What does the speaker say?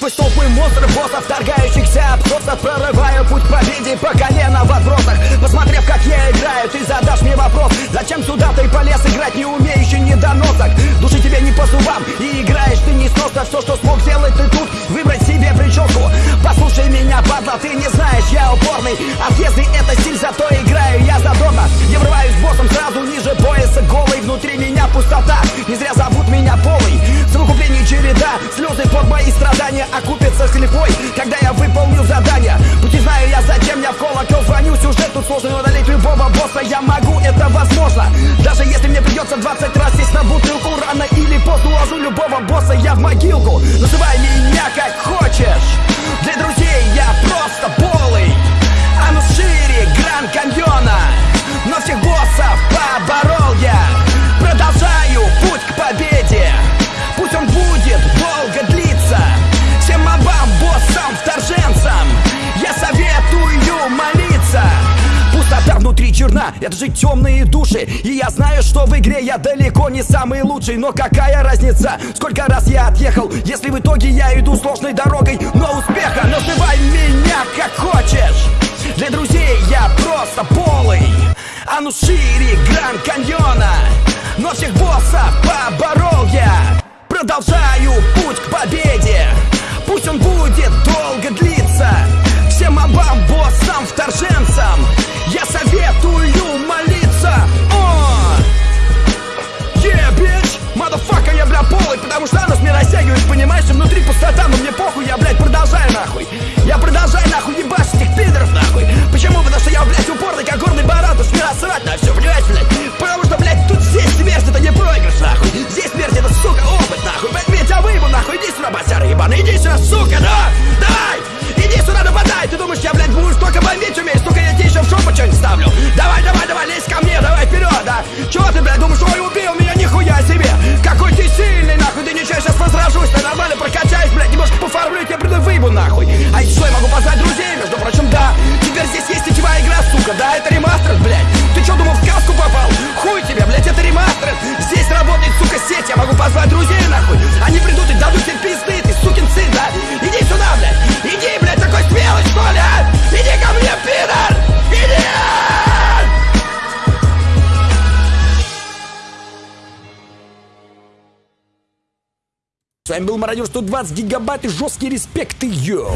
Сквозь толпы монстров, боссов, вторгающихся обсосов Прорываю путь к победе по колено в отбросах. Посмотрев, как я играю, ты задашь мне вопрос Зачем сюда ты полез играть, не умеющий недоносок? Души тебе не по зубам, и играешь ты не сносно Все, что смог сделать ты тут, выбрать себе прическу. Послушай меня, падла, ты не знаешь, я упорный. Отъезды это стиль, зато играю я задорно Череда, слезы под мои страдания Окупятся с лихвой, когда я выполню задание. Пути знаю я, зачем я в колокол звоню Сюжет тут сложный, но одолеть любого босса я могу, это возможно. Даже если мне придется 20 раз сесть на бутылку Рано или поздно уложу любого босса я в могилку. Называй меня черна, это же темные души. И я знаю, что в игре я далеко не самый лучший Но какая разница, сколько раз я отъехал Если в итоге я иду сложной дорогой Но успеха, называй меня как хочешь. Для друзей я просто полый А ну шире Гранд Каньона. Но всех боссов поборол я Продолжаю путь к победе. Пусть он будет долго длиться ебаный, иди сюда, сука, да! Давай! Иди сюда, нападай! Ты думаешь, я, блядь, будешь только бомбить умеешь? Сука, я тебе еще в жопу что-нибудь ставлю Давай, давай, давай, лезь ко мне, давай вперед, да! Чего ты, блядь, думаешь, ой, убил меня, нихуя себе! Какой ты сильный, нахуй, ты ничего, сейчас возражусь, ты нормально прокачаюсь, блядь, немножко пофармлю, я приду выебу, нахуй! А еще я могу позвать друзей, между прочим, да! Теперь здесь есть сетевая игра, сука, да, это ремастер, блядь! С вами был Мародер 120 гигабайт и жесткий респект, и йоу!